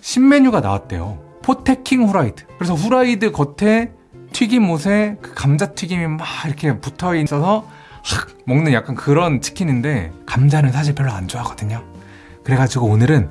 신메뉴가 나왔대요. 포테킹 후라이드. 그래서 후라이드 겉에 튀김옷에 그 감자튀김이 막 이렇게 붙어 있어서 확 먹는 약간 그런 치킨인데 감자는 사실 별로 안 좋아하거든요. 그래가지고 오늘은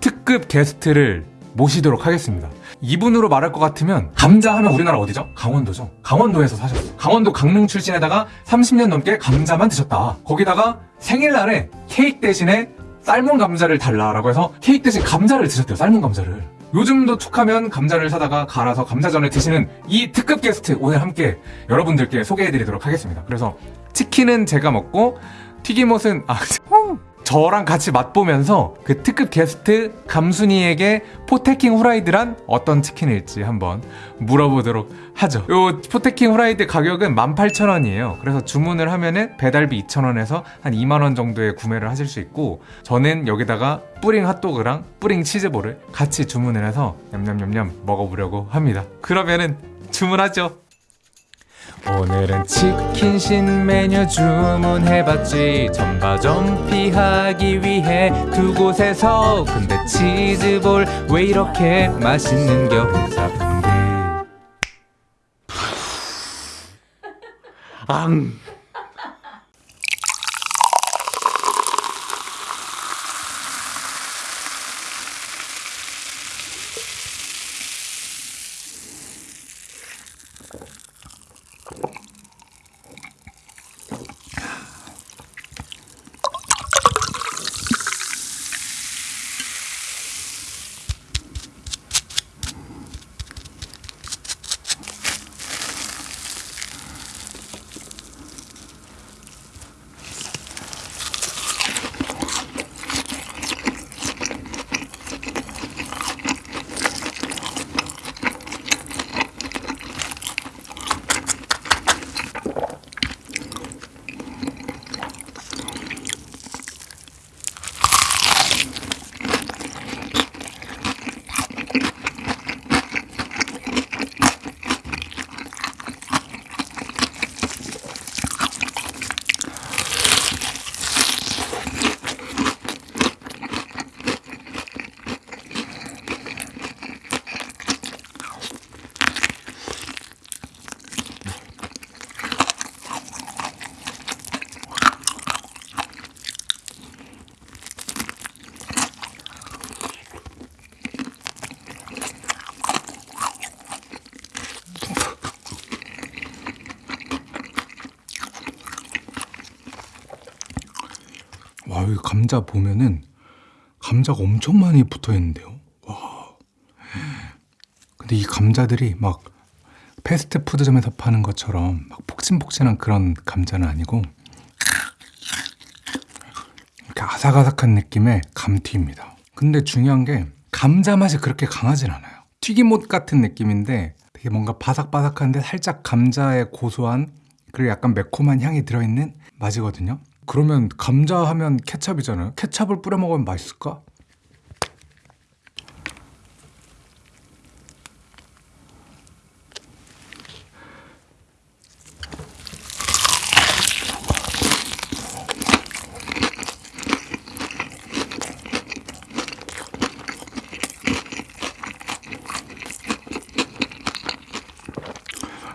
특급 게스트를 모시도록 하겠습니다. 이분으로 말할 것 같으면 감자 하면 우리나라 어디죠? 강원도죠. 강원도에서 사셨어 강원도 강릉 출신에다가 30년 넘게 감자만 드셨다. 거기다가 생일날에 케이크 대신에 삶은 감자를 달라라고 해서 케이크 대신 감자를 드셨대요 삶은 감자를. 요즘도 툭하면 감자를 사다가 갈아서 감자전을 드시는 이 특급 게스트 오늘 함께 여러분들께 소개해드리도록 하겠습니다. 그래서 치킨은 제가 먹고 튀김옷은 아 저랑 같이 맛보면서 그 특급 게스트 감순이에게 포테킹 후라이드란 어떤 치킨일지 한번 물어보도록 하죠. 요 포테킹 후라이드 가격은 18,000원이에요. 그래서 주문을 하면은 배달비 2,000원에서 한 2만원 정도에 구매를 하실 수 있고 저는 여기다가 뿌링 핫도그랑 뿌링 치즈볼을 같이 주문을 해서 냠냠냠냠 먹어보려고 합니다. 그러면은 주문하죠 오늘은 치킨 신메뉴 주문해봤지. 전바점 피하기 위해 두 곳에서 근데 치즈볼 왜 이렇게 맛있는겨 회사분들 앙 와 여기 감자 보면은 감자가 엄청 많이 붙어 있는데요? 와. 근데 이 감자들이 막 패스트푸드점에서 파는 것처럼 막 폭신폭신한 그런 감자는 아니고 이렇게 아삭아삭한 느낌의 감튀입니다. 근데 중요한 게 감자 맛이 그렇게 강하진 않아요. 튀김옷 같은 느낌인데 되게 뭔가 바삭바삭한데 살짝 감자의 고소한 그리고 약간 매콤한 향이 들어있는 맛이거든요 그러면 감자 하면 케찹이잖아요 케찹을 뿌려 먹으면 맛있을까?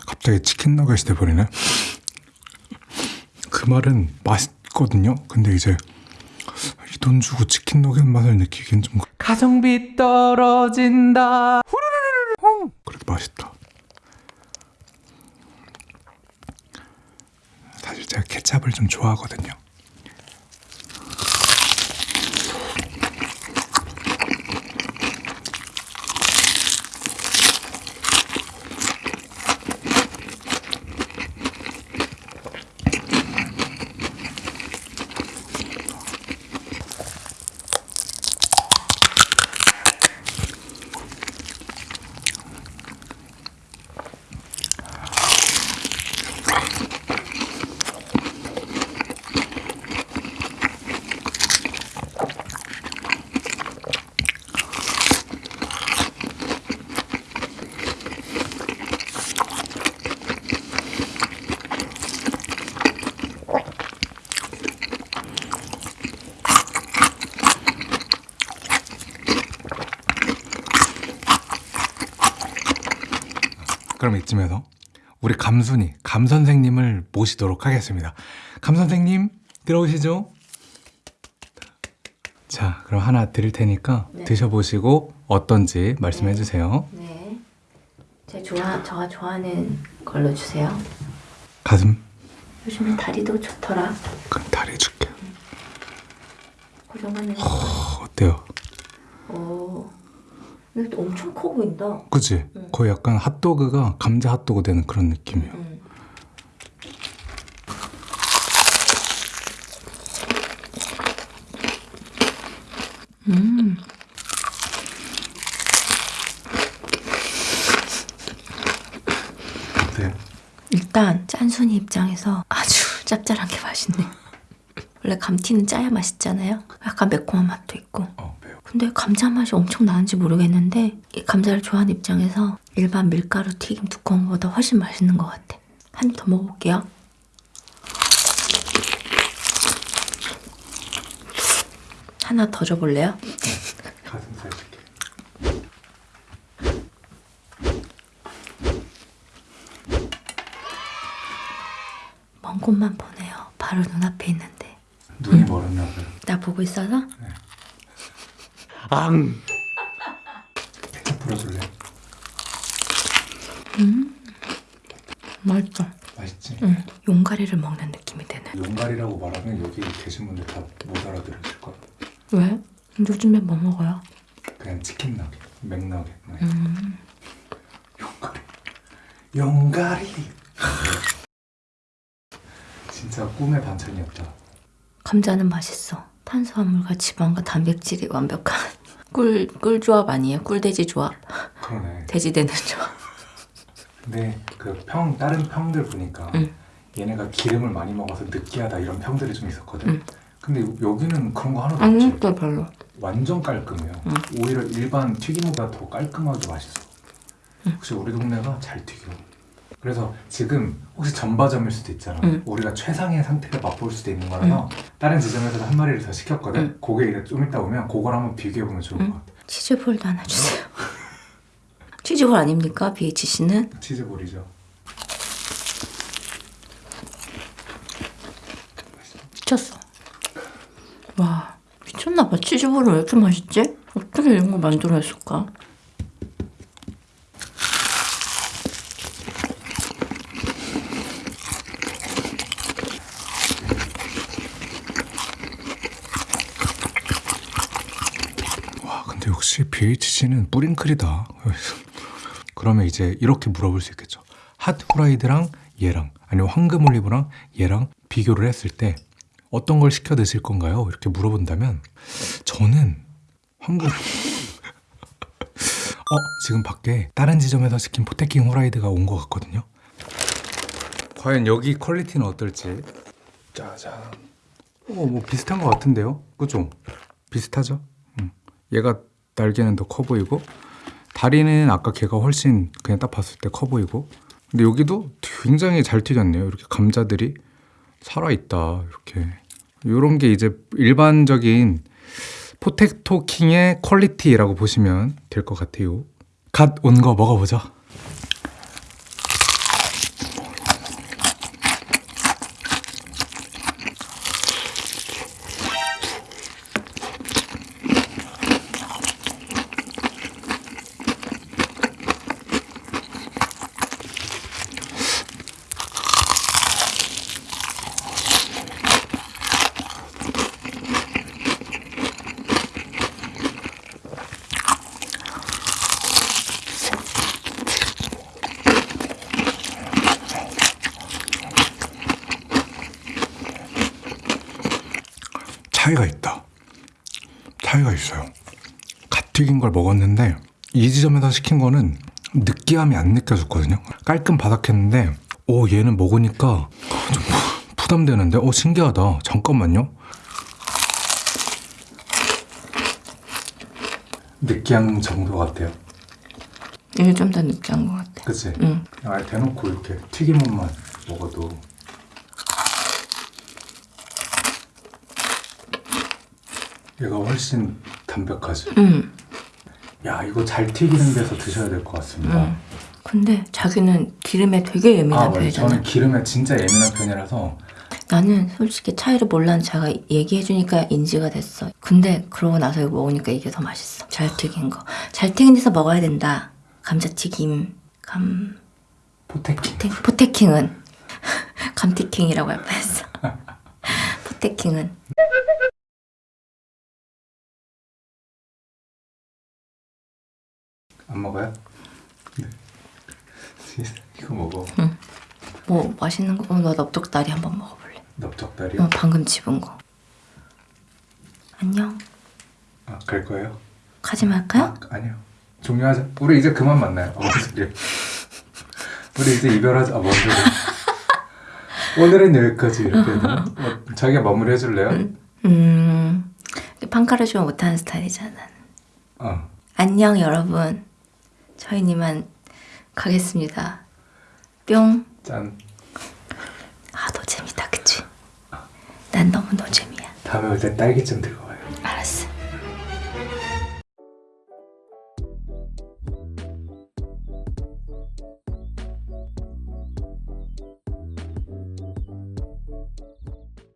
갑자기 치킨 너겟이 돼버리네 그 말은 맛있 거든요. 근데 이제 이 돈 주고 치킨 너겟 맛을 느끼기엔 좀 가성비 떨어진다. 후루루루루 그래도 맛있다. 사실 제가 케찹을 좀 좋아하거든요 그럼 이쯤에서 우리 감순이 감 선생님을 모시도록 하겠습니다. 감 선생님 들어오시죠. 자, 그럼 하나 드릴 테니까 네. 드셔보시고 어떤지 말씀해 네. 주세요. 네. 제 좋아 저가 좋아하는 걸로 주세요. 가슴 요즘에 다리도 좋더라. 그럼 다리 줄게. 고정하는. 어, 어때요? 오. 근데 또 엄청 커 보인다. 그치? 응. 거의 약간 핫도그가 감자 핫도그 되는 그런 느낌이야. 음. 음. 어때요? 일단 짠순이 입장에서 아주 짭짤한 게 맛있네. 원래 감튀는 짜야 맛있잖아요. 약간 매콤한 맛도 있고. 어. 근데 감자 맛이 엄청 나는지 모르겠는데 이 감자를 좋아하는 입장에서 일반 밀가루 튀김 두꺼운 거보다 훨씬 맛있는 것 같아. 한 입 더 먹어볼게요. 하나 더 줘볼래요? 가슴살 줄게. 먼 곳만 보내요. 바로 눈앞에 있는데. 눈이 멀었나 봐요. 나 보고 있어서? 앙! 케첩 풀어줄래? 맛있어. 맛있지? 응. 용가리를 먹는 느낌이 드네. 용갈이라고 말하면 여기 계신 분들 다 못 알아들으실 거야. 왜? 요즘에 뭐 먹어요? 그냥 치킨 나게, 맥나게. 음. 용가리. 용가리. 진짜 꿈의 반찬이었다. 감자는 맛있어. 탄수화물과 지방과 단백질이 완벽한 꿀, 꿀 조합 아니에요? 꿀돼지 조합. 그러네. 돼지 되는 조합. 근데 그 평 다른 평들 보니까 응. 얘네가 기름을 많이 먹어서 느끼하다 이런 평들이 좀 있었거든. 응. 근데 여기는 그런 거 하나도 아니, 없지. 또 별로. 완전 깔끔해요. 응. 오히려 일반 튀김보다 더 깔끔하게 맛있어. 혹시 우리 동네가 잘 튀겨. 그래서 지금 혹시 전바점일 수도 있잖아. 응. 우리가 최상의 상태를 맛볼 수도 있는 거라서 다른 지점에서도 한 마리를 더 시켰거든. 응. 그게 이제 좀 이따 오면 그걸 한번 비교해 보면 좋을 응. 것 같아. 치즈볼도 하나 주세요. 치즈볼 아닙니까? BHC는? 치즈볼이죠. 미쳤어. 와, 미쳤나봐. 치즈볼은 왜 이렇게 맛있지? 어떻게 이런 거 만들어냈을까? 와 근데 역시 BHC는 뿌링클이다. 그러면 이제 이렇게 물어볼 수 있겠죠. 핫 후라이드랑 얘랑 아니면 황금 올리브랑 얘랑 비교를 했을 때 어떤 걸 시켜 드실 건가요? 이렇게 물어본다면 저는 황금. 어 지금 밖에 다른 지점에서 시킨 포테킹 후라이드가 온 것 같거든요. 과연 여기 quality는 어떨지. 짜잔. 어 뭐 비슷한 것 같은데요? 그죠? 비슷하죠? 얘가 날개는 더 커 보이고 다리는 아까 걔가 훨씬 그냥 딱 봤을 때 커 보이고. 근데 여기도 굉장히 잘 튀겼네요. 이렇게 감자들이 살아있다 이렇게. 이런 게 이제 일반적인 포테토 킹의 quality라고 보시면 될 것 같아요. 갓 온 거 먹어보죠 차이가 있다. 차이가 있어요. 갓 튀긴 걸 먹었는데 이 지점에서 시킨 거는 느끼함이 안 느껴졌거든요. 깔끔 바삭했는데 오 얘는 먹으니까 좀 부- 부담되는데 오 신기하다. 잠깐만요. 느끼한 정도 같아요. 이게 좀 더 느끼한 것 같아. 그치? 응. 아 대놓고 이렇게 튀김옷만 먹어도 얘가 훨씬 담백하지. 응. 야 이거 잘 튀기는 데서 드셔야 될 것 같습니다. 응. 근데 자기는 기름에 되게 예민한 아. 편이잖아. 저는 기름에 진짜 예민한 편이라서 나는 솔직히 차이를 몰랐는 자가 얘기해주니까 인지가 됐어. 근데 그러고 나서 이거 먹으니까 이게 더 맛있어. 잘 튀긴 거. 잘 튀긴 데서 먹어야 된다. 감자튀김, 감, 포테킹. 포테, 포테킹은. 감티킹이라고 할 뻔했어. 포테킹은. 안 먹어요? 네. 이거 먹어. 뭐 맛있는 거, 어, 나 납작다리 한번 먹어볼래. 넓적다리요? 어, 방금 집은 거. 안녕. 아, 갈 거예요? 가지 말까요? 아, 아니요. 종료하자. 우리 이제 그만 만나요. 어. 우리 이제 이별하자. 아, 뭔 소리야. 오늘은 여기까지 이렇게? 어, 자기가 마무리 해줄래요? 음, 판가를 좀 못하는 스타일이잖아. 어. 안녕 여러분. 이만 가겠습니다. 뿅. 짠. 아, 너 재밌다, 그치? 난 너무 너 재미야. 다음에 올 때 딸기 좀 들고